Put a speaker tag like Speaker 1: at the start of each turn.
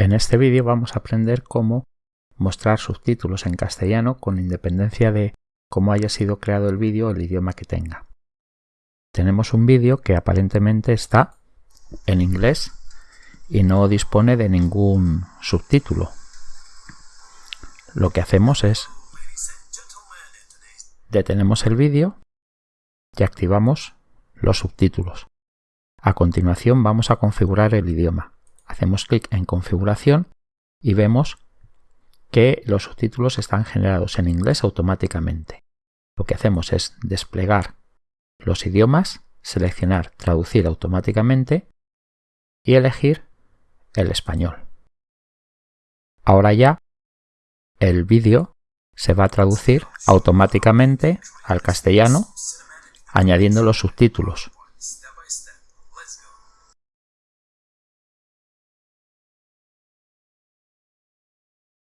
Speaker 1: En este vídeo vamos a aprender cómo mostrar subtítulos en castellano con independencia de cómo haya sido creado el vídeo o el idioma que tenga. Tenemos un vídeo que aparentemente está en inglés y no dispone de ningún subtítulo. Lo que hacemos es detenemos el vídeo y activamos los subtítulos. A continuación vamos a configurar el idioma. Hacemos clic en configuración y vemos que los subtítulos están generados en inglés automáticamente. Lo que hacemos es desplegar los idiomas, seleccionar traducir automáticamente y elegir el español. Ahora ya el vídeo se va a traducir automáticamente al castellano añadiendo los subtítulos.